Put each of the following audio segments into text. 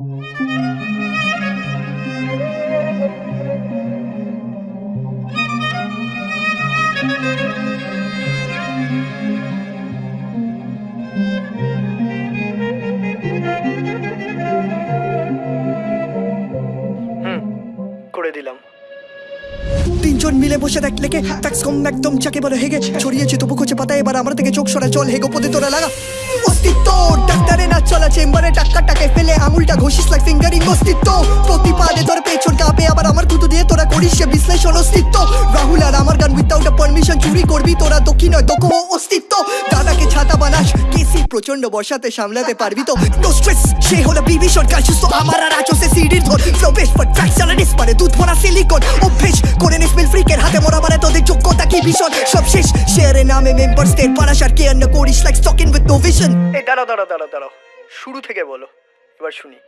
করে দিলাম। তিনজন মিলে বসে দেখ লেগে ট্যাক্স কম একদম যাকে বলে হেগে ছড়িয়েছে তবু খোঁজে পাতা, এবার আমার থেকে চোখ সরা চল হেগো পদে তোরা লাগা। অস্তিত্ব। ডাক্তারে না চলা চেম্বারে টাক্কাটাকে ফেলে আঙুলটা ঘষিস লাগ ফিঙ্গারিং অস্তিত্ব। প্রতিপাদে ধর পেছন করিস সে বিশ্লেষণ অস্তিত্ব। রাহুল আর আমার গান উইথাউট আ পারমিশন চুরি করবি তোরা দক্ষিণ নয় দক্ষ অস্তিত্ব। দাদাকে ছাতা বানাস কেসি প্রচণ্ড বর্ষাতে সামলাতে পারবি তো। নো স্ট্রেস সে হলো বিবি সরকার সুস্থ আমার আর আছো সে সিডির ধর। ফ্লো বেস্ট বাট ফ্র্যাকচার ডিসপারে দুধ ভরা সিলিকন অভ্যেস করে নিস মিল ফ্রিকের হাতে মোরা মানে তোদের যোগ্যতা কি ভীষণ? সব শেষ শেয়ারে নামে মেম্বার্স দের পারাসার কে অন্য করিস like stalking with no vision এই দাঁড়াও দাঁড়াও দাঁড়াও দাঁড়াও শুরু থেকে বলো এবার শুনি।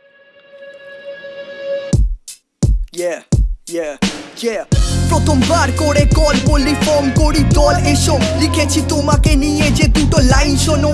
Yeah, yeah, yeah প্রথমবার করে কল বললি ফর্ম করি দল এসো, লিখেছি তোমাকে নিয়ে যে দুটো লাইন শোনো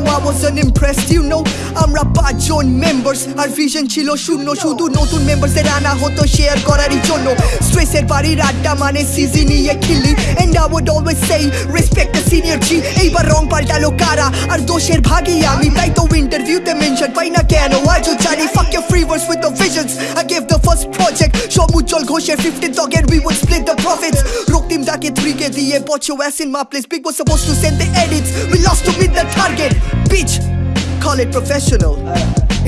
impressed, you know আমরা পাঁচজন মেম্বার্স আর ভিশন ছিল শূন্য। শুধু নতুন মেম্বারসদের আনা হতো শেয়ার করারই জন্য। স্ট্রেসের বাড়ির আড্ডা মানে সিজি নিয়ে খিল্লি। And I would always say respect the senior ji এইবার রং পাল্টালো কারা? আর দোষের ভাগই আমি। তাই তো ইন্টারভিউতে মেনশন পাই না কেন? আজও জানি, fuck your free words with the visions I gave the first project, সব উজ্জ্বল ঘোষের 15th again we would split the profits রক্তিম ডাকে 3 কে দিয়ে put your ass in my place big was supposed to send the edits we lost to meet the target bitch call it professional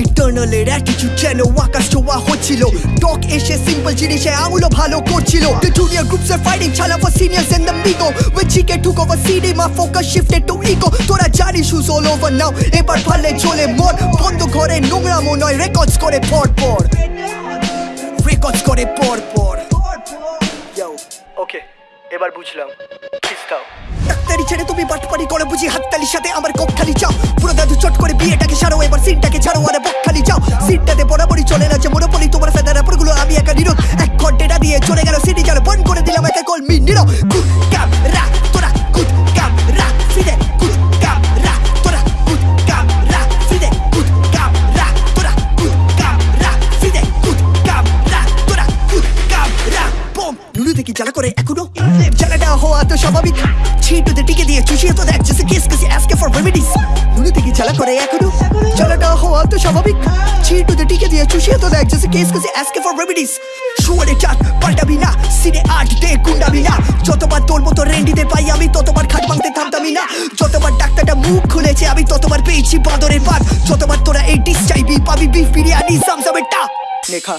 eternal এর attitude যেন আকাশ ছোঁয়া হচ্ছিল টক এসে simple জিনিসে আঙুলো ভালো করছিল The junior groups are fighting chala for seniors in the migo When Chike took over CD my focus shifted to ego তোরা জানিস who's all over now এবার পারলে চলে মর বন্ধ ঘরে নোংরামো নয় রেকর্ডস করে পর পর রেকর্ডস করে পর পর এবার বুঝলাম। খিস্তাও ডাক্তারি ছেড়ে তুমি বাটপারি করে, বুঝি হাততালির সাথে আমার কপখালি চাও। পুরো দাদু চট করে বিয়েটাকে ছাড়ো, এবার সিনটাকে ছাড়ো, আরে বকখালি চাও। যাও সিটটাতে বরাবরই চলে না যে মনোপলি, তোমার ফেদারগুলো আমি একা নিরোধ। এক ঘণ্টা দিয়ে চলে গেল, সিটি চালো, বন্ধ করে দিলাম একা কল মি নিরো এখনও জ্বালাটা হওয়া তো স্বাভাবিক ছিটুতে টিকে দিয়ে চুষিয়ে তো দেখ case, cause you asking for remedies নুনু দেখি জ্বালা করে এখনও জ্বালাটা হওয়া তো স্বাভাবিক ছিটুতে টিকে দিয়ে চুষিয়ে তো দেখ case, cause you asking for remedies শুয়ারে chaat পাল্টাবি না সিনে আট দে গুন্ডাবি না যতবার তোর মতো রেন্ডিতে পাই, আমি ততবার খাট ভাঙতে থামতামি না। যতবার ডাক্তারটা মুখ খুলেছে, আমি ততবার পেয়েছি বাঁদরের পাত যতবার তোরা এই ডিস চাইবি, পাবি বিফ বিরিয়ানি, জামজামের টা লেখা